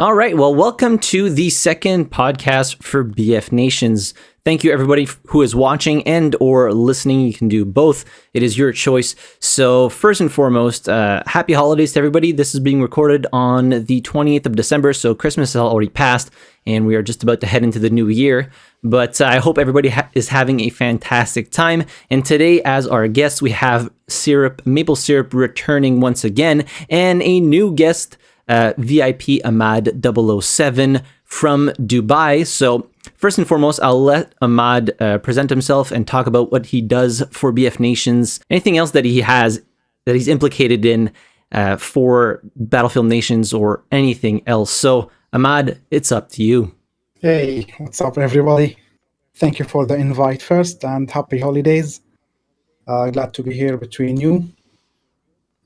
All right. Well, welcome to the second podcast for BF Nations. Thank you everybody who is watching and or listening. You can do both. It is your choice. So first and foremost, uh, happy holidays to everybody. This is being recorded on the 28th of December. So Christmas has already passed and we are just about to head into the new year. But uh, I hope everybody ha is having a fantastic time. And today, as our guest, we have Syrup, Maple Syrup returning once again and a new guest, uh, VIP Ahmad 007 from Dubai. So, first and foremost, I'll let Ahmad uh, present himself and talk about what he does for BF Nations, anything else that he has that he's implicated in uh, for Battlefield Nations or anything else. So, Ahmad, it's up to you. Hey, what's up, everybody? Thank you for the invite first and happy holidays. Uh, glad to be here between you.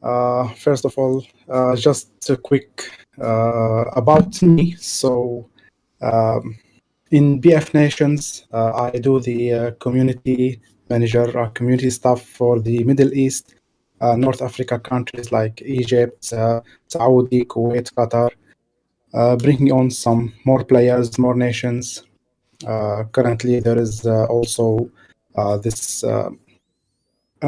Uh, first of all, uh, just a quick uh, about me. So, um, in BF Nations, uh, I do the uh, community manager, uh, community staff for the Middle East, North Africa countries like Egypt, Saudi, Kuwait, Qatar, bringing on some more players, more nations. currently, there is also this.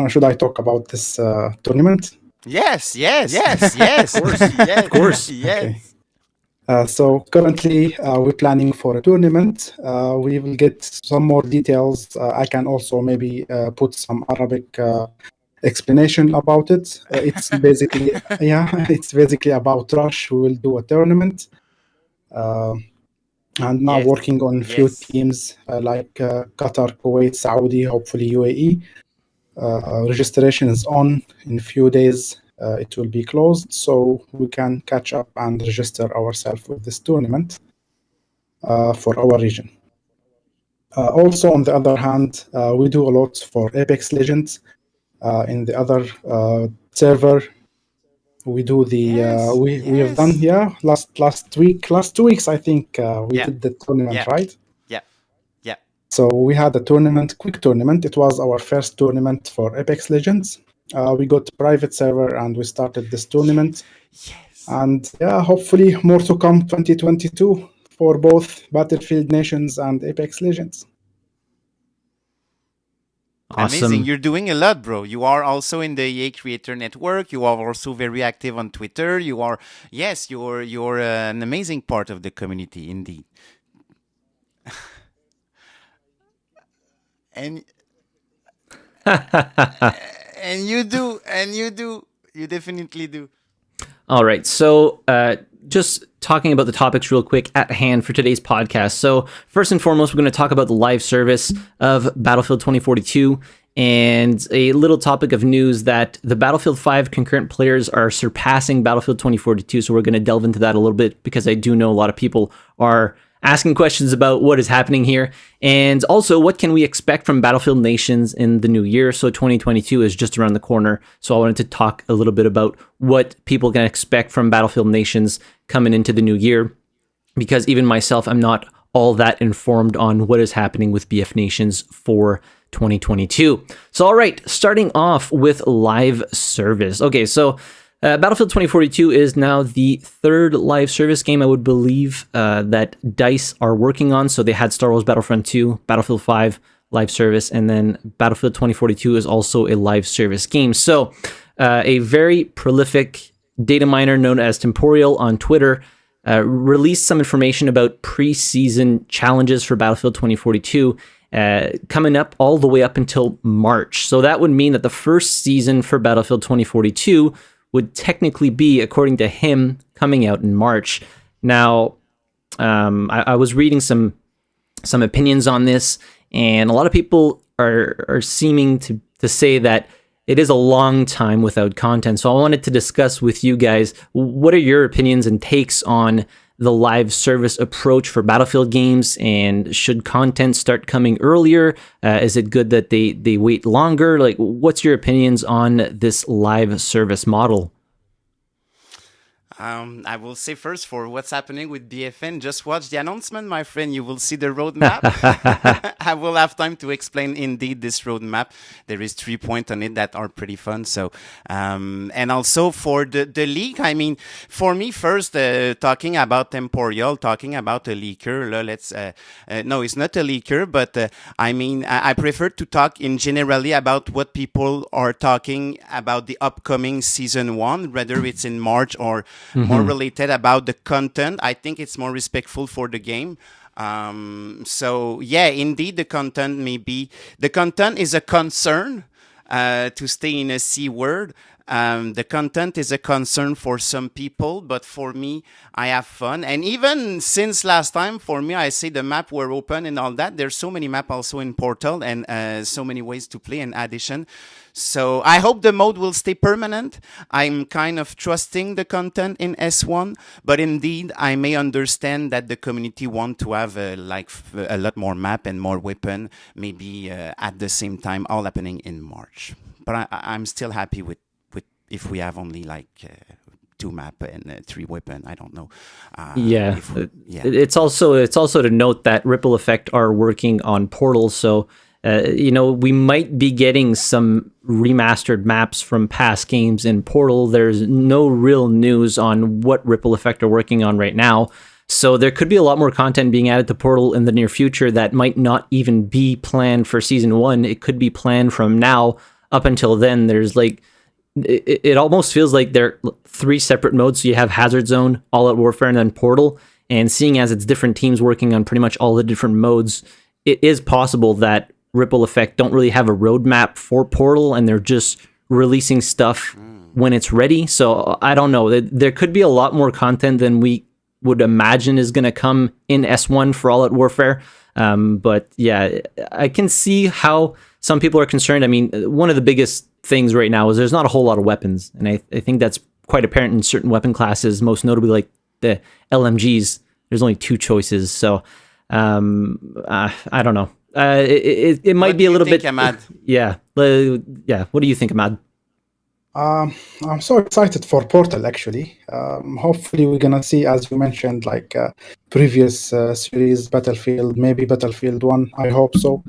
should I talk about this tournament? Yes, yes, yes, yes, of course, yes, of course, yes. Okay. Uh, so currently uh, we're planning for a tournament. Uh, we will get some more details. Uh, I can also maybe uh, put some Arabic uh, explanation about it. it's basically yeah, it's basically about Rush. We will do a tournament, and now yes. working on a few yes. teams like Qatar, Kuwait, Saudi, hopefully UAE. Registration is on in a few days uh, it will be closed so we can catch up and register ourselves with this tournament uh, for our region. Uh, also, on the other hand, uh, we do a lot for Apex Legends. Uh, in the other uh, server, we do the yes, we yes. we have done yeah last last week last two weeks I think we yeah. did the tournament yeah. right. Yeah, yeah. So we had a tournament, quick tournament. It was our first tournament for Apex Legends uh, we got private server and we started this tournament. Yes. And yeah, hopefully more to come 2022 for both Battlefield Nations and Apex Legends. Awesome. Amazing. You're doing a lot, bro. You are also in the EA Creator Network. You are also very active on Twitter. You are, yes, you're you're uh, an amazing part of the community, indeed. And and you do, and you do, you definitely do. All right. So, uh, just talking about the topics real quick at hand for today's podcast. So, first and foremost, we're going to talk about the live service of Battlefield 2042 and a little topic of news that the Battlefield 5 concurrent players are surpassing Battlefield 2042. So, we're going to delve into that a little bit because I do know a lot of people are asking questions about what is happening here, and also what can we expect from Battlefield Nations in the new year. So 2022 is just around the corner. So I wanted to talk a little bit about what people can expect from Battlefield Nations coming into the new year, because even myself, I'm not all that informed on what is happening with BF Nations for 2022. So, all right, starting off with live service. Okay, so uh, Battlefield 2042 is now the third live service game, I would believe, uh, that DICE are working on. So they had Star Wars Battlefront 2, Battlefield 5 live service, and then Battlefield 2042 is also a live service game. So uh, a very prolific data miner known as Temporyal on Twitter uh, released some information about preseason challenges for Battlefield 2042. Uh, coming up all the way up until March. So that would mean that the first season for Battlefield 2042 would technically be, according to him, coming out in March. Now, um, I, I, was reading some some opinions on this, and a lot of people are are seeming to to say that it is a long time without content. So I wanted to discuss with you guys what are your opinions and takes on the live service approach for Battlefield games? And should content start coming earlier? Uh, is it good that they they wait longer? Like, what's your opinions on this live service model? Um, I will say first for what's happening with BFN, just watch the announcement, my friend. You will see the roadmap. I will have time to explain indeed this roadmap. There is three points on it that are pretty fun. So, um, and also for the, the leak, I mean, for me, first, uh, talking about Temporyal, talking about a leaker, let's, uh, uh, no, it's not a leaker, but uh, I mean, I, I prefer to talk in generally about what people are talking about the upcoming season one, whether it's in March or mm-hmm. more related about the content. I think it's more respectful for the game. Um, so yeah, indeed, the content may be the content is a concern. Uh, to stay in a C word, um, the content is a concern for some people, but for me, I have fun. And even since last time, for me, I say the map were open and all that. There's so many map also in Portal and uh, so many ways to play in addition. So I hope the mode will stay permanent. I'm kind of trusting the content in S1, but indeed I may understand that the community want to have a, like a lot more map and more weapon, maybe uh, at the same time, all happening in March. But I, I'm still happy with with if we have only like uh, two map and uh, three weapon. I don't know. Uh, yeah, we, yeah. It's also it's also to note that Ripple Effect are working on portals, so uh, you know we might be getting some remastered maps from past games in Portal. There's no real news on what Ripple Effect are working on right now. So there could be a lot more content being added to Portal in the near future that might not even be planned for season one. It could be planned from now up until then. There's like it, it almost feels like they're three separate modes. So you have Hazard Zone, All Out Warfare, and then Portal. And seeing as it's different teams working on pretty much all the different modes, it is possible that Ripple Effect don't really have a roadmap for Portal and they're just releasing stuff when it's ready. So I don't know. There could be a lot more content than we would imagine is going to come in S1 for All Out Warfare. Um, but yeah, I can see how some people are concerned. I mean, one of the biggest things right now is there's not a whole lot of weapons, and I, I think that's quite apparent in certain weapon classes, most notably like the LMGs. There's only two choices, so um, uh, I don't know. Uh, it, it, it might what be a little think, bit. Ahmad? Yeah, uh, yeah. What do you think, Ahmad? Um, I'm so excited for Portal. Actually, um, hopefully we're gonna see, as you mentioned, like uh, previous uh, series, Battlefield, maybe Battlefield One. I hope so.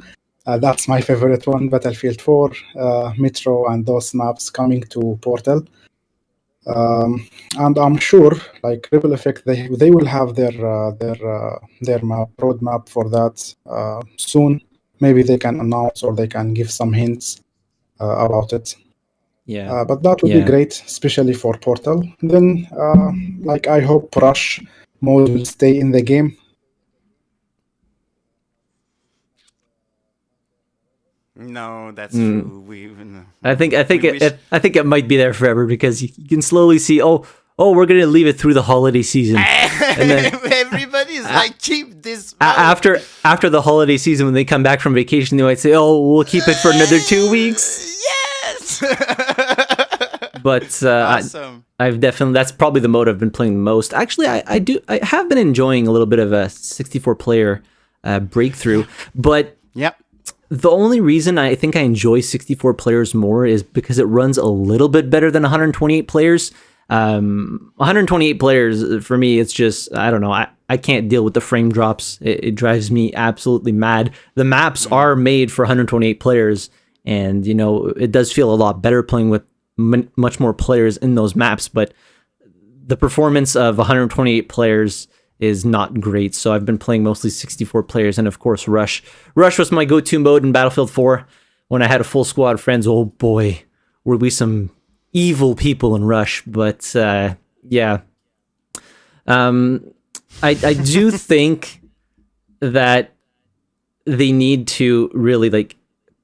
Uh, that's my favorite one, Battlefield 4, uh, Metro, and those maps coming to Portal. Um, and I'm sure, like Ripple Effect, they they will have their uh, their uh, their map roadmap for that uh, soon. Maybe they can announce or they can give some hints uh, about it. Yeah, but that would yeah. be great, especially for Portal. Then, like I hope Rush mode will stay in the game No, that's mm. true. We, no. I think I think it, it, I think it might be there forever because you, you, can slowly see. Oh, oh, we're gonna leave it through the holiday season. and then everybody's like, keep this. After after the holiday season, when they come back from vacation, they might say, "Oh, we'll keep it for another two weeks." Yes. but uh, awesome. I, have definitely that's probably the mode I've been playing the most. Actually, I, I do I have been enjoying a little bit of a 64 player uh, breakthrough, but yep the only reason I think I enjoy 64 players more is because it runs a little bit better than 128 players. Um, 128 players for me, it's just I don't know. I, I can't deal with the frame drops. It, it drives me absolutely mad. The maps mm. are made for 128 players, and you know it does feel a lot better playing with m- much more players in those maps. But the performance of 128 players is not great. So I've been playing mostly 64 players and of course Rush. Rush was my go-to mode in Battlefield 4 when I had a full squad of friends. Oh boy, were we some evil people in Rush, but uh, yeah. Um I I do think that they need to really like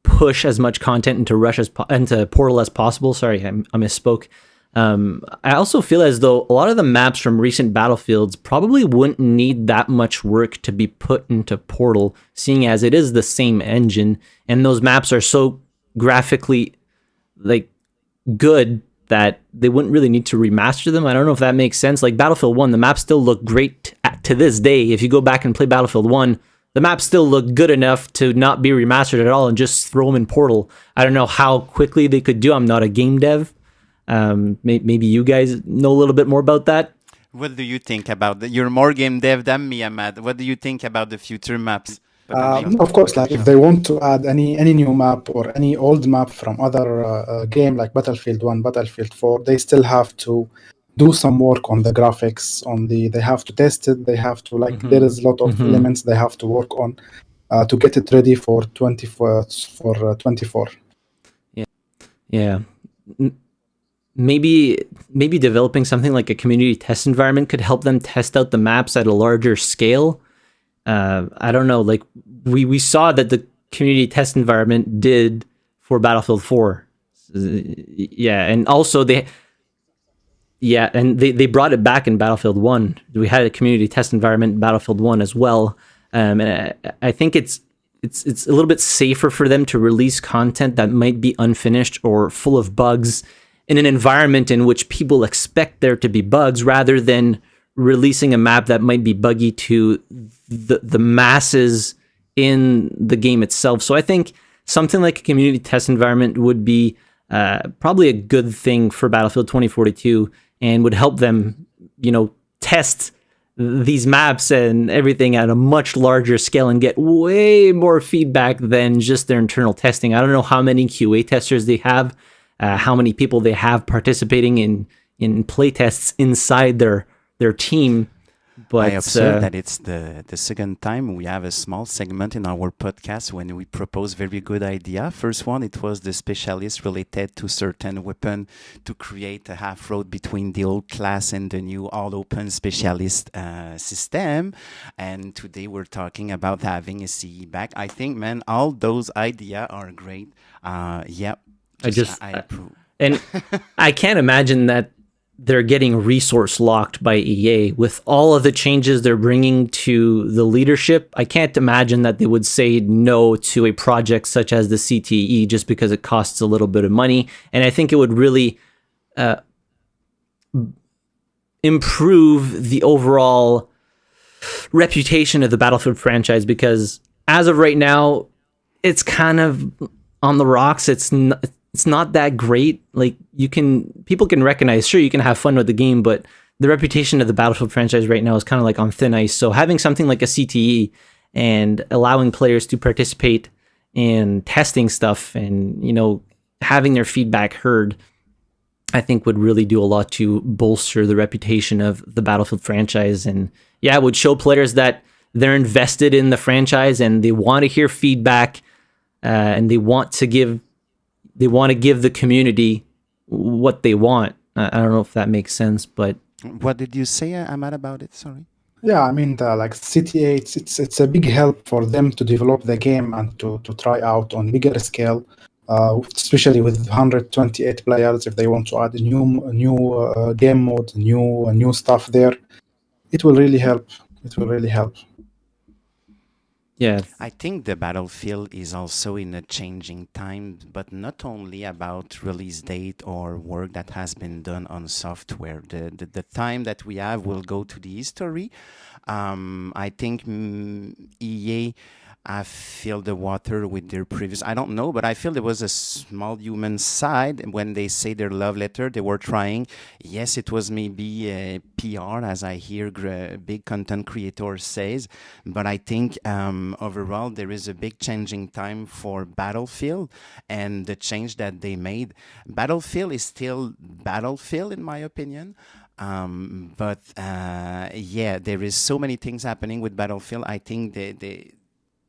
push as much content into Rush as po- into Portal as possible. Sorry, I, I misspoke. Um, I also feel as though a lot of the maps from recent battlefields probably wouldn't need that much work to be put into Portal, seeing as it is the same engine, and those maps are so graphically like good that they wouldn't really need to remaster them. I don't know if that makes sense. Like Battlefield 1, the maps still look great to this day. If you go back and play Battlefield 1, the maps still look good enough to not be remastered at all and just throw them in Portal. I don't know how quickly they could do. I'm not a game dev, um, may- maybe you guys know a little bit more about that. What do you think about the, you're more game dev than me, Ahmad. What do you think about the future maps? Uh, of course, like if they want to add any any new map or any old map from other uh, uh, game like Battlefield One, Battlefield Four, they still have to do some work on the graphics. On the they have to test it. They have to like Mhm. there is a lot of Mhm. elements they have to work on uh, to get it ready for twenty four for uh, twenty four. Yeah. M- Maybe maybe developing something like a community test environment could help them test out the maps at a larger scale. Uh, I don't know. Like we we saw that the community test environment did for Battlefield 4. Uh, Yeah, and also they yeah, and they, they brought it back in Battlefield 1. We had a community test environment in Battlefield 1 as well. Um, and I, I think it's it's it's a little bit safer for them to release content that might be unfinished or full of bugs in an environment in which people expect there to be bugs rather than releasing a map that might be buggy to the the masses in the game itself. So I think something like a community test environment would be uh, probably a good thing for Battlefield 2042 and would help them, you know, test these maps and everything at a much larger scale and get way more feedback than just their internal testing. I don't know how many QA testers they have, uh, how many people they have participating in in play tests inside their their team. But I observe uh, that it's the, the second time we have a small segment in our podcast when we propose very good idea. First one, it was the specialist related to certain weapon to create a half road between the old class and the new all open specialist uh, system. And today we're talking about having a CE back. I think, man, all those idea are great. Uh, yeah. I just- I, approve. And I can't imagine that they're getting resource locked by EA with all of the changes they're bringing to the leadership. I can't imagine that they would say no to a project such as the CTE just because it costs a little bit of money. And I think it would really uh, improve the overall reputation of the Battlefield franchise because as of right now, it's kind of on the rocks. It's not, it's not that great. Like you can people can recognize, sure, you can have fun with the game, but the reputation of the Battlefield franchise right now is kind of like on thin ice. So having something like a CTE and allowing players to participate in testing stuff and you know having their feedback heard I think would really do a lot to bolster the reputation of the Battlefield franchise. And yeah, it would show players that they're invested in the franchise and they want to hear feedback uh, and they want to give they want to give the community what they want. I I don't know if that makes sense, but What did you say, uh, Ahmad, about it? Sorry. Yeah, I mean, the, like CTA, it's, it's it's a big help for them to develop the game and to to try out on bigger scale, uh, especially with 128 players. If they want to add a new a new uh, game mode, new uh, new stuff there, it will really help. It will really help. Yeah, I think the battlefield is also in a changing time, but not only about release date or work that has been done on software. The the, the time that we have will go to the history. Um, I think mm, EA have filled the water with their previous. I don't know, but I feel there was a small human side when they say their love letter. They were trying. Yes, it was maybe a PR, as I hear big content creators says, but I think um, overall there is a big changing time for Battlefield and the change that they made. Battlefield is still Battlefield, in my opinion. Um, but uh, yeah, there is so many things happening with Battlefield. I think they, they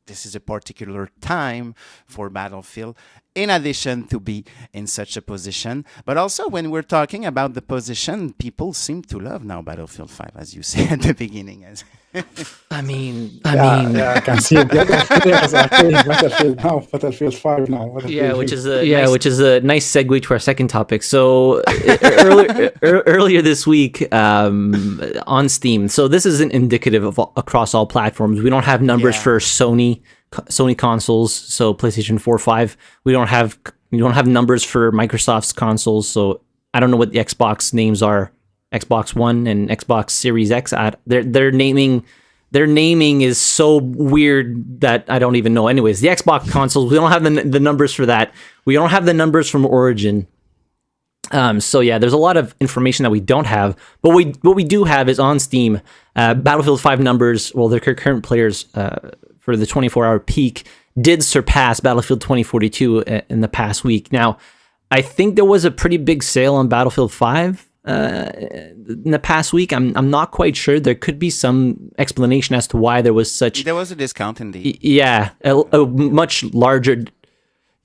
this is a particular time for Battlefield, in addition to be in such a position. But also, when we're talking about the position, people seem to love now Battlefield 5, as you said at the beginning. As I mean, I yeah, mean, yeah, I can see it. The other players are playing Battlefield now, Battlefield 5 now. Yeah, which is a yeah, which is a nice segue to our second topic. So earlier earlier this week um, on Steam. So this isn't indicative of all, across all platforms. We don't have numbers Yeah. for Sony Sony consoles. So PlayStation 4, 5. We don't have we don't have numbers for Microsoft's consoles. So I don't know what the Xbox names are. Xbox One and Xbox Series X. I, they're they're naming their naming is so weird that I don't even know. Anyways, the Xbox consoles, we don't have the, the numbers for that. We don't have the numbers from Origin. Um, so yeah, there's a lot of information that we don't have, but we what we do have is on Steam. Uh, Battlefield 5 numbers, well, their current players uh, for the 24-hour peak did surpass Battlefield 2042 uh, in the past week. Now, I think there was a pretty big sale on Battlefield 5 uh, in the past week. I'm I'm not quite sure. There could be some explanation as to why there was such. There was a discount indeed. Yeah, a, a much larger.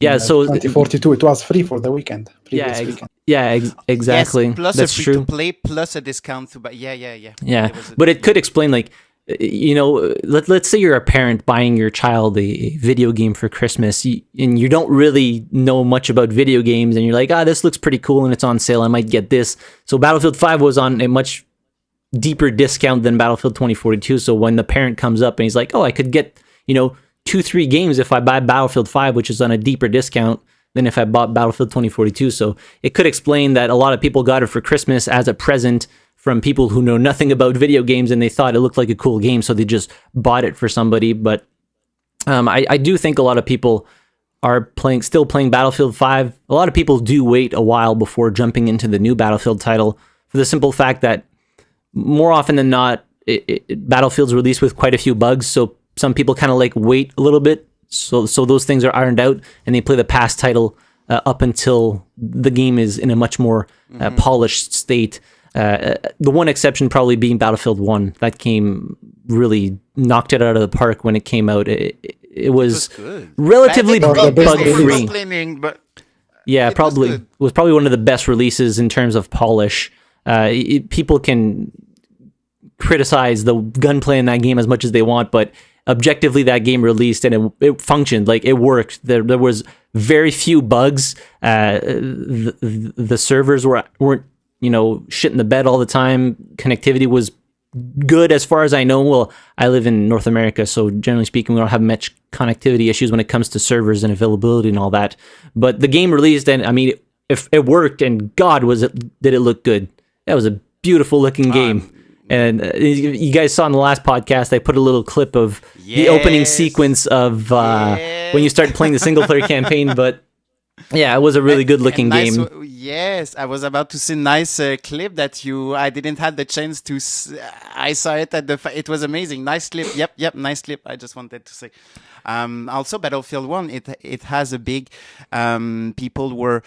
Yeah, Uh, so 2042, it was free for the weekend. yeah, ex- weekend. yeah, ex- exactly. Yes, plus That's a free true. to play, plus a discount to buy. Yeah, yeah, yeah. Yeah, a- but it could explain like you know, let, let's say you're a parent buying your child a video game for Christmas and you don't really know much about video games and you're like, ah, this looks pretty cool and it's on sale. I might get this. So Battlefield 5 was on a much deeper discount than Battlefield 2042. So when the parent comes up and he's like, oh, I could get, you know, two, three games if I buy Battlefield 5, which is on a deeper discount than if I bought Battlefield 2042. So it could explain that a lot of people got it for Christmas as a present from people who know nothing about video games and they thought it looked like a cool game. So they just bought it for somebody. But um, I, I do think a lot of people are playing, still playing Battlefield 5. A lot of people do wait a while before jumping into the new Battlefield title for the simple fact that more often than not, it, it, Battlefield's released with quite a few bugs. So some people kind of like wait a little bit, so so those things are ironed out, and they play the past title uh, up until the game is in a much more uh, polished state. Uh, the one exception probably being Battlefield One. That game really knocked it out of the park when it came out. It, it, it was, was good. relatively bug free. But Yeah, It was probably good. was probably one of the best releases in terms of polish. Uh, it- people can criticize the gunplay in that game as much as they want, but objectively, that game released and it, it functioned like it worked. There, there was very few bugs. Uh, the, the servers were weren't you know shit in the bed all the time. Connectivity was good as far as I know. Well, I live in North America, so generally speaking, we don't have much connectivity issues when it comes to servers and availability and all that. But the game released, and I mean, if it worked, and God, was it did it look good? That was a beautiful looking game. and uh, you you guys saw in the last podcast, I put a little clip of the opening sequence of uh, when you start playing the single player campaign. But yeah, it was a really good looking nice game. Yes, I was about to see nice uh, clip that you. I didn't have the chance to. S- I saw it at the. It was amazing. Nice clip. Yep, yep. Nice clip. I just wanted to say. Um, also, Battlefield One. It it has a big. Um, people were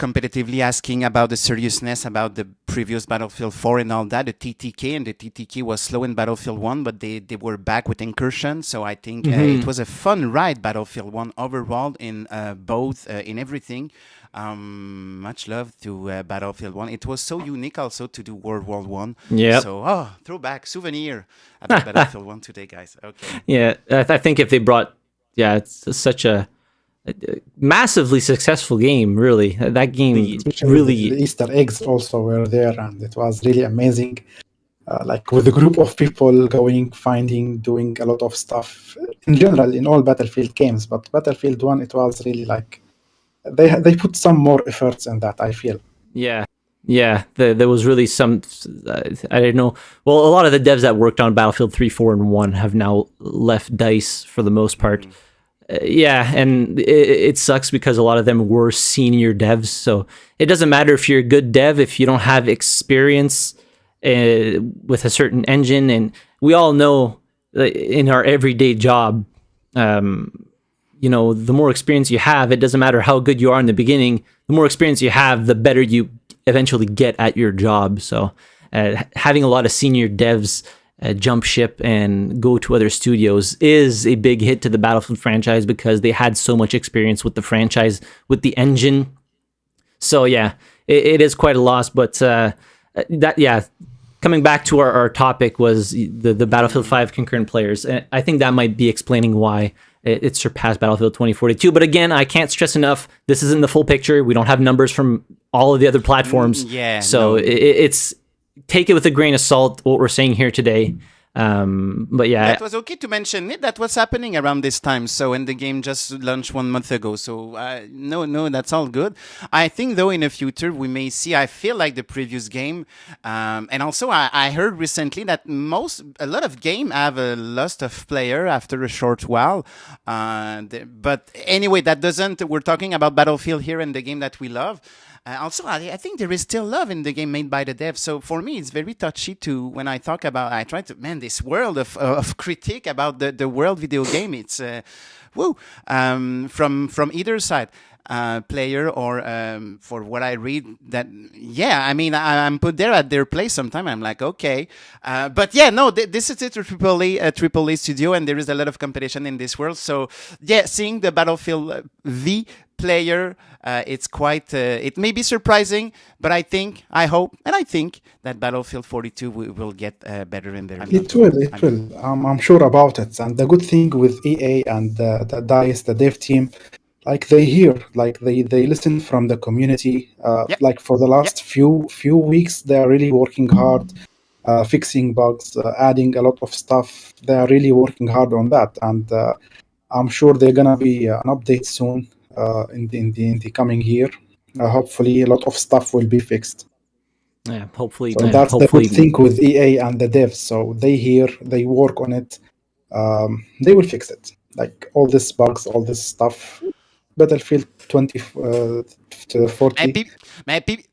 competitively asking about the seriousness about the previous Battlefield 4 and all that, the TTK, and the TTK was slow in Battlefield 1, but they, they were back with Incursion. So I think uh, it was a fun ride, Battlefield 1 overall in uh, both, uh, in everything. Um, much love to uh, Battlefield 1. It was so unique also to do World War 1. Yeah. So, oh, throwback, souvenir about Battlefield 1 today, guys. Okay. Yeah, I, th- I think if they brought, yeah, it's such a massively successful game. Really, that game really. the Easter eggs also were there, and it was really amazing. Uh, like with a group of people going, finding, doing a lot of stuff in general in all Battlefield games. But Battlefield One, it was really like they they put some more efforts in that. I feel. Yeah, yeah. The, there was really some. Uh, I don't know. Well, a lot of the devs that worked on Battlefield Three, Four, and One have now left Dice for the most part. Uh, yeah, and it, it sucks because a lot of them were senior devs. So it doesn't matter if you're a good dev if you don't have experience uh, with a certain engine. And we all know in our everyday job, um, you know, the more experience you have, it doesn't matter how good you are in the beginning. The more experience you have, the better you eventually get at your job. So, uh, having a lot of senior devs uh, jump ship and go to other studios is a big hit to the Battlefield franchise because they had so much experience with the franchise, with the engine. So yeah, it, it is quite a loss. But uh, that yeah, coming back to our, our topic was the the Battlefield Five concurrent players. And I think that might be explaining why it, it surpassed Battlefield 2042. But again, I can't stress enough: this isn't the full picture. We don't have numbers from all of the other platforms. yeah, So no. it, it's take it with a grain of salt what we're saying here today. Um, but yeah, That was okay to mention it. That was happening around this time. So, and the game just launched one month ago. So, uh, no, no, that's all good. I think, though, in the future, we may see, I feel like the previous game. Um, and also, I, I heard recently that most, a lot of game have a loss of player after a short while. Uh, but anyway, that doesn't, we're talking about Battlefield here and the game that we love. Uh, also, I, I, think there is still love in the game made by the devs. So for me, it's very touchy to when I talk about. I try to man this world of of critique about the the world video game. It's uh, woo um, from from either side uh, player or um, for what I read that yeah I mean I, am put there at their place sometime. I'm like okay. Uh, but yeah no th- this is a triple A a triple A studio and there is a lot of competition in this world. So yeah seeing the Battlefield V player uh, it's quite uh, it may be surprising but I think I hope and I think that Battlefield 42 will, will get uh, better in there it will it I'm, will um, I'm sure about it. And the good thing with EA and the DICE the dev team like they hear like they they listen from the community uh, yep. like for the last yep. few few weeks they are really working hard uh, fixing bugs uh, adding a lot of stuff they are really working hard on that and uh, i'm sure they're gonna be uh, an update soon uh, in the, in the in the coming year hopefully a lot of stuff will be fixed yeah hopefully so that's hopefully. the good thing with ea and the devs so they hear they work on it um, they will fix it like all these bugs all this stuff Battlefield 2040. Uh, pe-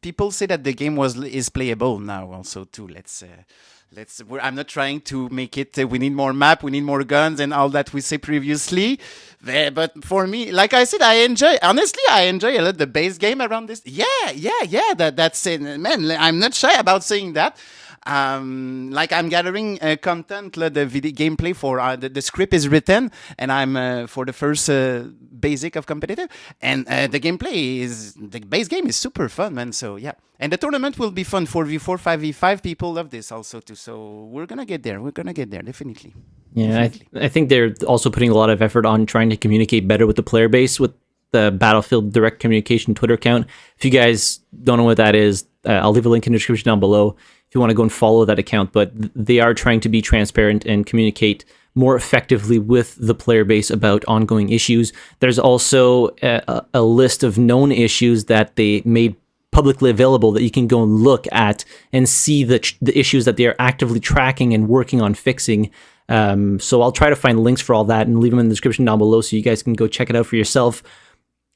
people say that the game was is playable now also too. Let's. Uh, let's i'm not trying to make it uh, we need more map we need more guns and all that we say previously but for me like i said i enjoy honestly i enjoy a lot the base game around this yeah yeah yeah that that's it man i'm not shy about saying that um, like I'm gathering uh, content, the video gameplay for uh, the, the, script is written, and I'm uh, for the first uh, basic of competitive, and uh, the gameplay is the base game is super fun, man. So yeah, and the tournament will be fun. for V4, five V five. People love this also too. So we're gonna get there. We're gonna get there definitely. Yeah, definitely. I, th- I think they're also putting a lot of effort on trying to communicate better with the player base with the Battlefield Direct Communication Twitter account. If you guys don't know what that is, uh, I'll leave a link in the description down below if you want to go and follow that account. But they are trying to be transparent and communicate more effectively with the player base about ongoing issues. There's also a, a list of known issues that they made publicly available that you can go and look at and see the, the issues that they are actively tracking and working on fixing. Um, so I'll try to find links for all that and leave them in the description down below so you guys can go check it out for yourself.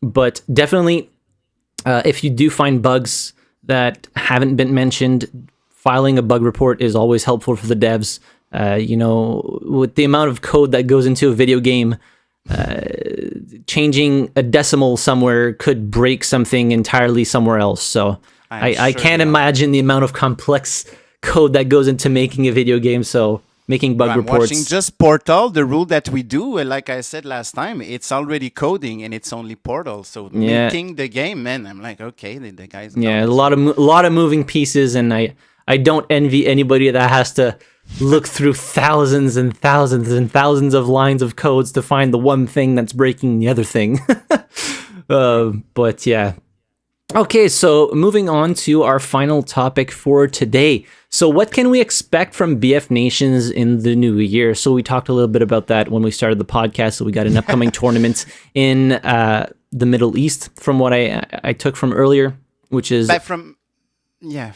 But definitely, uh, if you do find bugs that haven't been mentioned, filing a bug report is always helpful for the devs. Uh, you know, with the amount of code that goes into a video game, uh, changing a decimal somewhere could break something entirely somewhere else. So I, sure I, can't imagine the amount of complex code that goes into making a video game. So making bug I'm reports. Watching just Portal, the rule that we do, like I said last time, it's already coding and it's only Portal. So yeah. making the game, man, I'm like, okay, the, the guys. Yeah, a lot of a lot of moving pieces, and I I don't envy anybody that has to look through thousands and thousands and thousands of lines of codes to find the one thing that's breaking the other thing. uh, but yeah. Okay, so moving on to our final topic for today. So, what can we expect from BF Nations in the new year? So, we talked a little bit about that when we started the podcast. So, we got an upcoming tournament in uh, the Middle East, from what I I took from earlier, which is but from yeah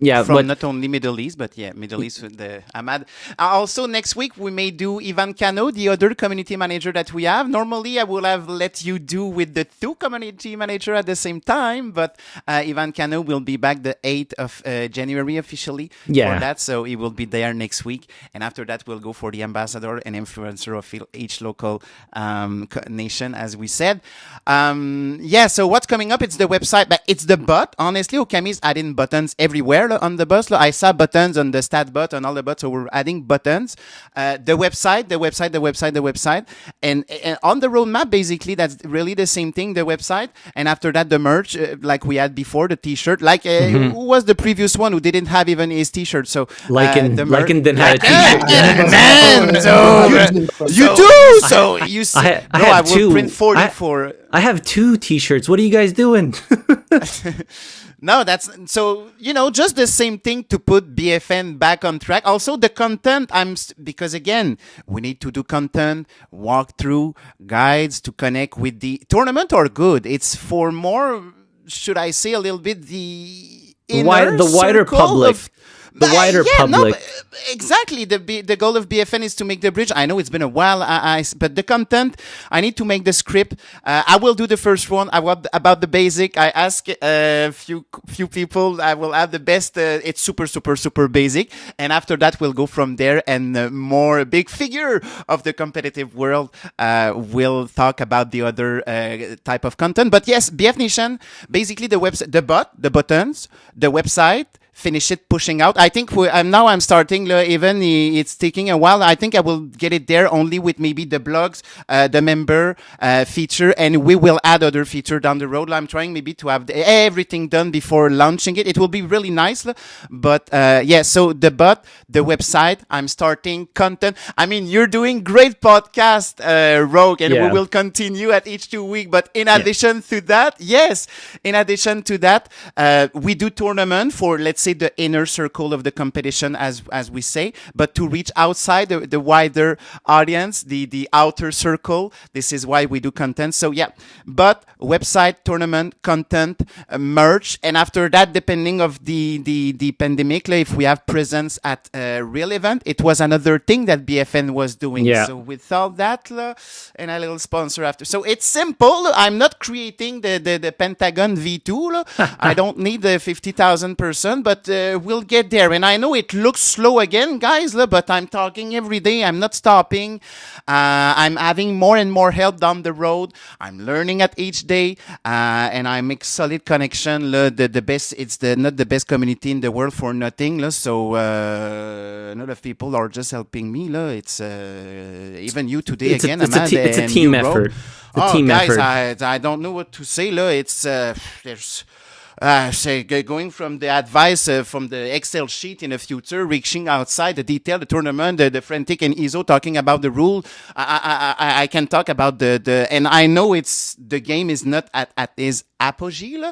yeah, from not only Middle East, but yeah, Middle East with the Ahmad. Uh, also, next week we may do Ivan Cano, the other community manager that we have. Normally, I will have let you do with the two community manager at the same time, but uh, Ivan Cano will be back the 8th of uh, January officially yeah. for that, so he will be there next week. And after that, we'll go for the ambassador and influencer of each local um, nation, as we said. Um, yeah, so what's coming up? It's the website, but it's the bot. Honestly, Okami's adding buttons everywhere on the bus. I saw buttons on the stat bot and all the bots, so we're adding buttons. Uh, the website, the website, the website, the website, and, and, on the roadmap, basically, that's really the same thing. The website, and after that, the merch, uh, like we had before, the T-shirt. Like uh, mm-hmm. who was the previous one who didn't have even his T-shirt? So like in the mer- didn't have a T-shirt. man, so you, do. So you see, I, I, no, I will two. print forty I. I have two T-shirts. What are you guys doing? no, that's so you know just the same thing to put BFN back on track. Also, the content I'm because again we need to do content, walkthrough, guides to connect with the tournament. Are good. It's for more. Should I say a little bit the the, wide, the wider public. The wider yeah, no, public. but, uh, exactly. The the goal of BFN is to make the bridge. I know it's been a while, I, I but the content I need to make the script. Uh, I will do the first one. I want about the basic. I ask a few few people. I will have the best. Uh, it's super super super basic, and after that we'll go from there. And uh, more big figure of the competitive world uh, will talk about the other uh, type of content. But yes, BF Nation, basically the website, the bot, the buttons, the website finish it pushing out. I think we, now I'm starting uh, even it's taking a while. I think I will get it there only with maybe the blogs, uh, the member uh, feature, and we will add other feature down the road. I'm trying maybe to have everything done before launching it. It will be really nice, but uh, yeah. So the bot, the website, I'm starting content. I mean, you're doing great podcast, uh, Rogue, and Yeah. we will continue at each two week. But in addition to that, yes, in addition to that, uh, we do tournament for let's say the inner circle of the competition, as as we say, but to reach outside the, the wider audience, the the outer circle. This is why we do content. So yeah, but website, tournament, content, uh, merch, and after that, depending of the the the pandemic, like, if we have presence at a real event, it was another thing that BFN was doing. Yeah. So without that, uh, and a little sponsor after. So it's simple. I'm not creating the, the, the Pentagon V2. uh, I don't need the 50,000 person, but uh, we'll get there. And I know it looks slow again, guys, uh, but I'm talking every day. I'm not stopping. Uh, I'm having more and more help down the road. I'm learning at each day, uh, and I make solid connection. The, the best, it's the not the best community in the world for nothing. uh, So uh, a lot of people are just helping me. It's uh, even you today It's a, again. it's a, Ahmad, it's a team effort. It's a oh, team guys, effort. I, I don't know what to say. It's uh, there's uh, say going from the advice uh, from the Excel sheet in the future, reaching outside the detail, the tournament, the, the frantic and ISO talking about the rule. I, I, I, I can talk about the, the and I know it's the game is not at, at its apogee,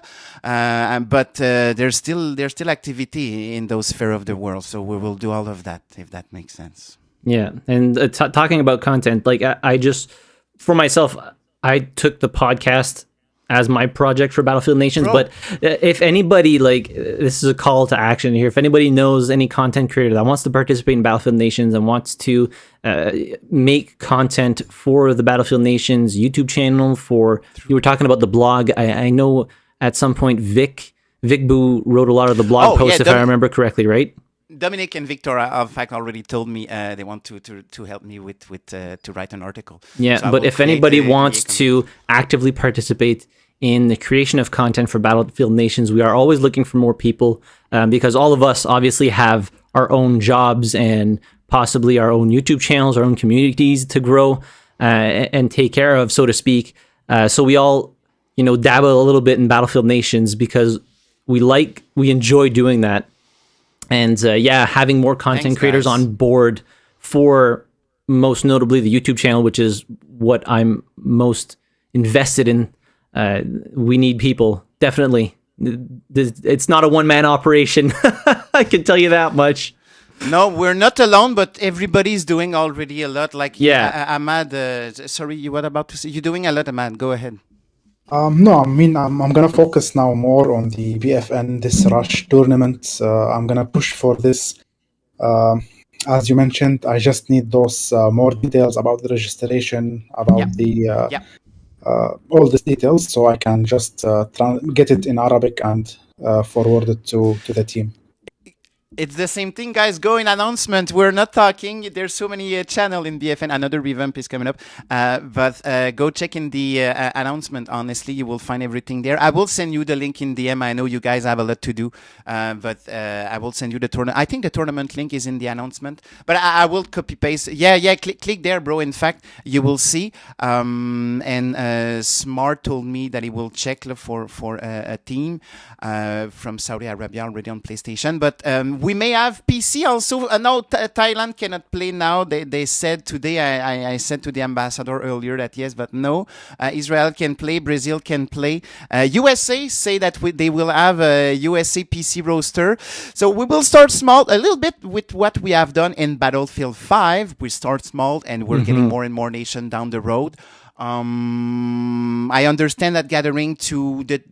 uh, but uh, there's still there's still activity in those sphere of the world. So we will do all of that if that makes sense. Yeah, and uh, talking about content, like I, I just for myself, I took the podcast as my project for Battlefield Nations. Bro. But uh, if anybody like uh, this is a call to action here. If anybody knows any content creator that wants to participate in Battlefield Nations and wants to uh, make content for the Battlefield Nations YouTube channel, for you were talking about the blog. I, I know at some point Vic Vic Boo wrote a lot of the blog Oh, yeah, posts, if I remember correctly, right? Dominic and Victor, uh, in fact, already told me uh, they want to, to, to help me with with uh, to write an article. Yeah, So but if anybody the- wants the- to actively participate in the creation of content for Battlefield Nations, we are always looking for more people um, because all of us obviously have our own jobs and possibly our own YouTube channels, our own communities to grow uh, and take care of, so to speak. Uh, so we all, you know, dabble a little bit in Battlefield Nations because we like, we enjoy doing that and uh, yeah, having more content Thanks, creators guys. on board for most notably the YouTube channel, which is what I'm most invested in. Uh, we need people definitely. It's not a one man operation. I can tell you that much. No, we're not alone, but everybody's doing already a lot. Like Yeah. uh, Ahmad, uh, sorry, you were about to say you're doing a lot, Ahmad. Go ahead. Um, no, I mean, I'm, I'm gonna focus now more on the BFN, this Rush tournament. Uh, I'm gonna push for this. Um, as you mentioned, I just need those uh, more details about the registration, about Yeah. the uh, Yeah. Uh, all these details, so I can just uh, get it in Arabic and uh, forward it to, to the team. It's the same thing, guys. Go in announcement. We're not talking. There's so many uh, channel in BFN. Another revamp is coming up. Uh, but uh, go check in the uh, uh, announcement. Honestly, you will find everything there. I will send you the link in DM. I know you guys have a lot to do, uh, but uh, I will send you the tournament. I think the tournament link is in the announcement. But I, I will copy paste. Yeah, yeah. Click, click there, bro. In fact, you will see. Um, and Smart told me that he will check for for a, team from Saudi Arabia already on PlayStation. But um, we may have PC also. Uh, no, Th- Thailand cannot play now. They, they said today, I, I, I said to the ambassador earlier that yes, but no. Uh, Israel can play, Brazil can play. Uh, USA say that we, they will have a USA PC roster. So we will start small, a little bit with what we have done in Battlefield 5. We start small and we're getting more and more nation down the road. Um, I understand that gathering to the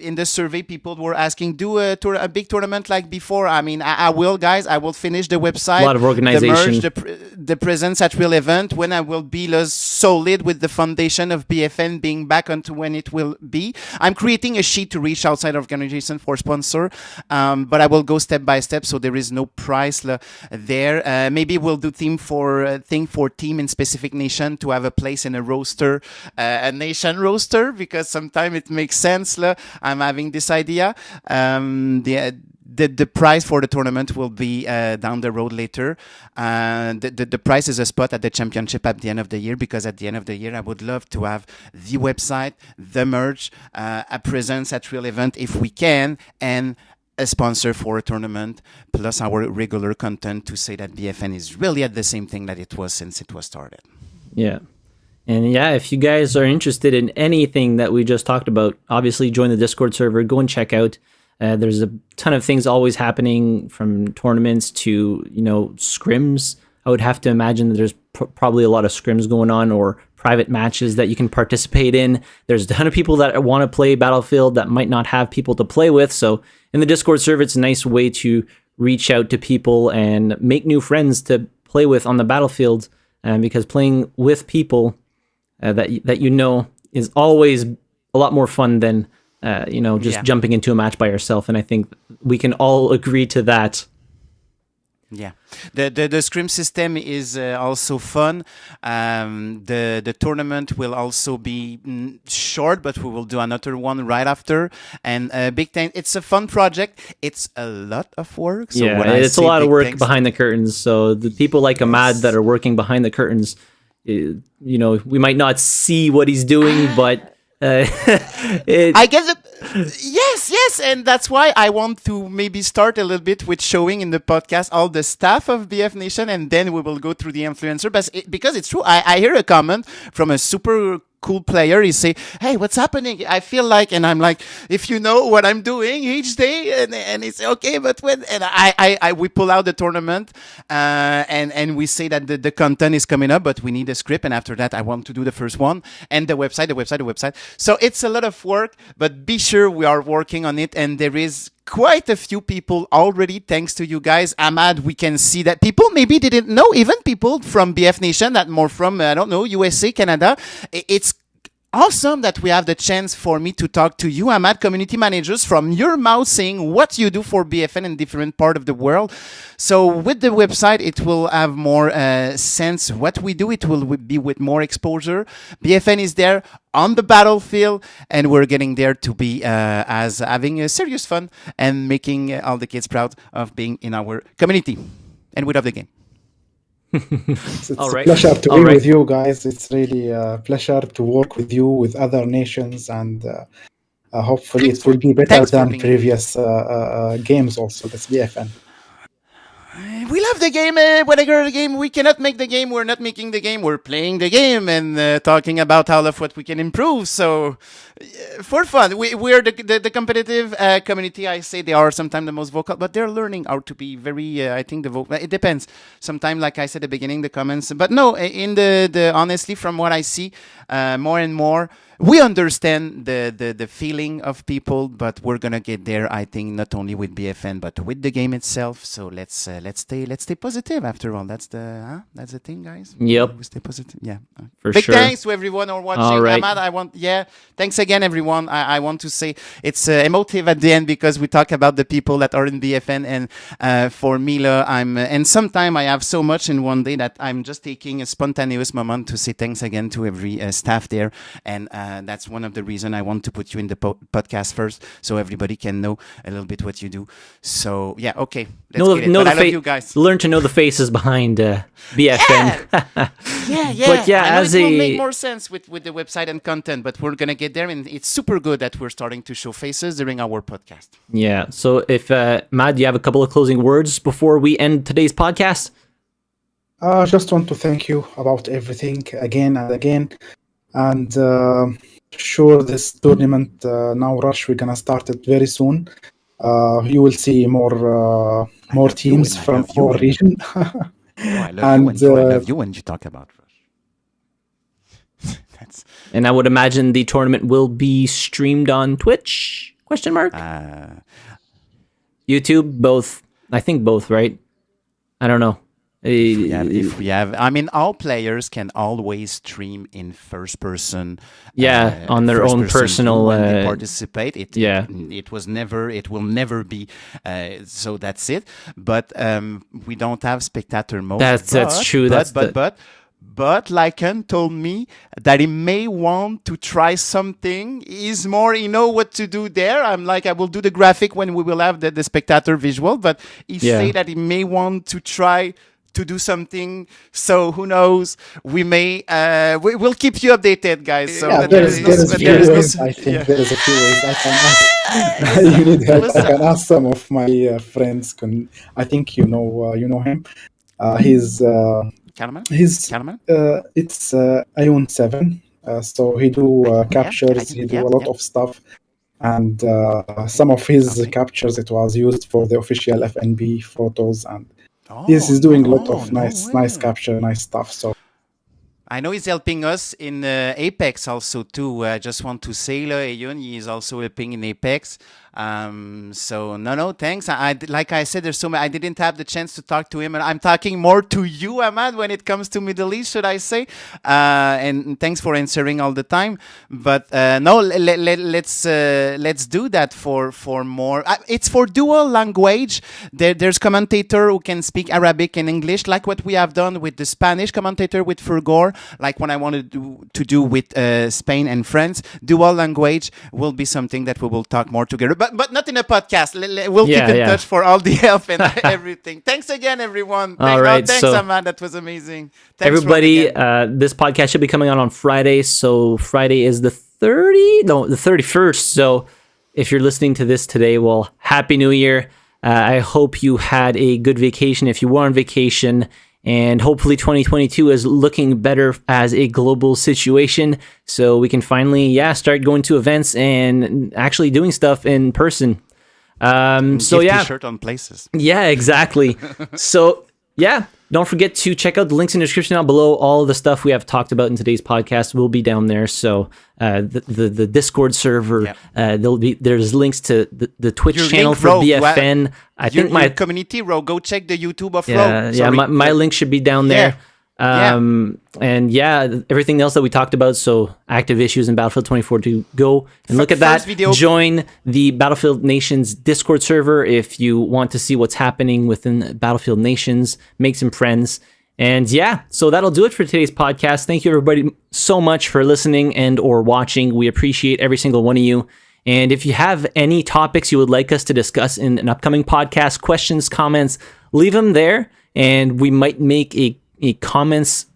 in the survey, people were asking, do a, tour, a big tournament like before. I mean, I, I, will, guys. I will finish the website, a lot of organization, the, merge, the, the presence at real event when I will be solid with the foundation of BFN being back onto when it will be. I'm creating a sheet to reach outside organization for sponsor, um, but I will go step by step, so there is no price there. Uh, maybe we'll do theme for uh, thing for team in specific nation to have a place in a roster uh, a nation roster because sometimes it makes sense. I'm having this idea. Um, the, the, the price for the tournament will be uh, down the road later. Uh, the, the, the, price is a spot at the championship at the end of the year because at the end of the year, I would love to have the website, the merch, uh, a presence at real event if we can, and a sponsor for a tournament, plus our regular content to say that BFN is really at the same thing that it was since it was started. Yeah. And yeah, if you guys are interested in anything that we just talked about, obviously join the Discord server, go and check out. Uh, there's a ton of things always happening from tournaments to, you know, scrims. I would have to imagine that there's pr- probably a lot of scrims going on or private matches that you can participate in. There's a ton of people that want to play Battlefield that might not have people to play with. So in the Discord server, it's a nice way to reach out to people and make new friends to play with on the Battlefield. Um, because playing with people uh, that that you know is always a lot more fun than uh, you know just yeah. jumping into a match by yourself. And I think we can all agree to that. Yeah, the the, the scrim system is uh, also fun. Um, the the tournament will also be mm, short, but we will do another one right after. And uh, big thing, It's a fun project. It's a lot of work. So yeah, it's a lot of work behind the curtains. So the people like Ahmad that are working behind the curtains you know, we might not see what he's doing, but uh, it, I guess it, yes, yes, and that's why I want to maybe start a little bit with showing in the podcast all the staff of BF Nation, and then we will go through the influencer. But it, because it's true, I, I hear a comment from a super cool player, he say, "Hey, what's happening? I feel like," and I'm like, "If you know what I'm doing each day," and and he say, "Okay, but when?" And I I, I we pull out the tournament, uh, and and we say that the, the content is coming up, but we need a script, and after that, I want to do the first one and the website, the website, the website. So it's a lot of work, but be sure we are working on it, and there is quite a few people already thanks to you guys. Ahmad we can see that people maybe didn't know even people from bf nation that more from uh, i don't know usa canada. It's awesome that we have the chance for me to talk to you, Ahmad, community managers, from your mouth saying what you do for BFN in different part of the world. So with the website, it will have more uh, sense what we do. It will be with more exposure. BFN is there on the battlefield, and we're getting there to be uh, as having a serious fun and making all the kids proud of being in our community. And we love the game it's All right. a pleasure to All be right. with you guys. It's really a pleasure to work with you with other nations, and uh, uh, hopefully it will be better than previous uh, uh, uh, games. Also, that's BFN. We love the game. Uh, whatever the game, we cannot make the game. We're not making the game. We're playing the game and uh, talking about all of what we can improve. So, uh, for fun, we, we're the, the, the competitive uh, community. I say they are sometimes the most vocal, but they're learning how to be very. Uh, I think the vocal. It depends. Sometimes, like I said at the beginning, the comments. But no, in the the honestly, from what I see, uh, more and more we understand the, the, the feeling of people, but we're gonna get there. I think not only with BFN but with the game itself. So let's uh, let's stay let's stay positive. After all, that's the huh? that's the thing, guys. Yep. We stay positive. Yeah. For Big sure. thanks to everyone who watching. All right. Ahmad, I want yeah. Thanks again, everyone. I, I want to say it's uh, emotive at the end because we talk about the people that are in BFN, and uh, for Mila, I'm uh, and sometimes I have so much in one day that I'm just taking a spontaneous moment to say thanks again to every uh, staff there and. Uh, that's one of the reason I want to put you in the po podcast first, so everybody can know a little bit what you do. So yeah, okay. Let's know, know the I love you guys. Learn to know the faces behind uh, BFN. Yeah, yeah, yeah. But yeah, as it a... will make more sense with with the website and content, but we're gonna get there, and it's super good that we're starting to show faces during our podcast. Yeah. So if uh, Matt, you have a couple of closing words before we end today's podcast? I uh, just want to thank you about everything again and again and uh, sure this tournament uh, now rush we're gonna start it very soon uh, you will see more uh, more teams from our region oh, I love and you when, uh, I love you when you talk about rush That's And I would imagine the tournament will be streamed on Twitch? Question mark. uh, YouTube, both. I think both, right? I don't know. Yeah. Uh, If we have, I mean, all players can always stream in first person. Yeah, uh, on their own person personal, when they uh, participate. It, yeah. it, it was never, it will never be. Uh, so that's it. But um, we don't have spectator mode. That's- that's true, But that's but the- but. But Lycan told me that he may want to try something. He's more, he know what to do there. I'm like, I will do the graphic when we will have the, the spectator visual. But he Yeah. say that he may want to try to do something. So who knows? We may. Uh, we, we'll keep you updated, guys. So yeah, there there is, is there no- is a but few there is no ways. think yeah. there is a few ways I can ask. you need help. I can ask some of my uh, friends. Can I think you know uh, you know him? Uh, he's uh, Calaman? he's uh, it's uh, Ion Seven. Uh, so he do uh, captures. He do yeah, a lot yeah. of stuff, and uh, some of his Okay. captures it was used for the official FNB photos, and Oh, yes, he's doing a lot oh, of no nice nice capture, nice stuff. So I know he's helping us in uh, Apex also too. I just want to say, là, Ayun, he is also helping in Apex. Um, so no, no, thanks. I, I like I said, there's so many. I didn't have the chance to talk to him, and I'm talking more to you, Ahmad, when it comes to Middle East, should I say? Uh, and thanks for answering all the time. But uh, no, let, let, let's uh, let's do that for for more. Uh, it's for dual language. There, there's commentator who can speak Arabic and English, like what we have done with the Spanish commentator with Fergor, like what I wanted to do, to do with uh, Spain and France. Dual language will be something that we will talk more together, but but not in a podcast. We'll Yeah, keep in yeah. touch for all the help and everything. Thanks again, everyone. All Thank- oh, right, thanks, so- Ahmad. That was amazing. Thanks, Everybody, uh, this podcast should be coming out on Friday. So Friday is the 30, no, the 31st. So if you're listening to this today, well, Happy New Year. Uh, I hope you had a good vacation if you were on vacation. And hopefully 2022 is looking better as a global situation. So we can finally, yeah, start going to events and actually doing stuff in person. Um, so yeah, T-shirt on places. yeah, exactly. so, yeah, don't forget to check out the links in the description down below. All the stuff we have talked about in today's podcast will be down there. So, uh, the, the the Discord server, Yeah. uh, there'll be there's links to the, the Twitch Your channel link, for BFN. I Your, think my community, row. go check the YouTube of yeah, Ro. yeah, my, my link should be down there. Yeah. Um, and yeah, everything else that we talked about. So active issues in Battlefield 24 to Go and look at that. video- Join the Battlefield Nations Discord server if you want to see what's happening within Battlefield Nations. Make some friends. And yeah, so that'll do it for today's podcast. Thank you everybody so much for listening and or watching. We appreciate every single one of you. And if you have any topics you would like us to discuss in an upcoming podcast, questions, comments, leave them there and we might make a comments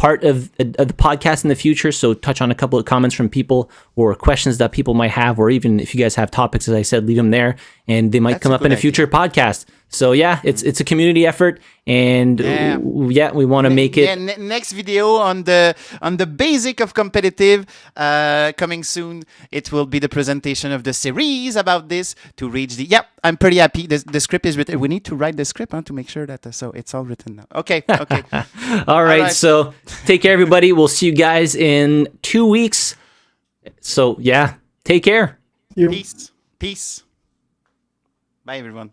part of, of the podcast in the future. So touch on a couple of comments from people or questions that people might have, or even if you guys have topics, as I said, leave them there and they might That's come up in a good future podcast. So yeah, it's it's a community effort, and Yeah. yeah, we want to make it. Yeah, next video on the on the basic of competitive uh, coming soon. It will be the presentation of the series about this to reach the. Yep, I'm pretty happy. The, the script is written. We need to write the script huh, to make sure that uh, so it's all written now. Okay, okay. All right, right. so take care, everybody. We'll see you guys in two weeks. So yeah, take care. Peace, peace. Bye, everyone.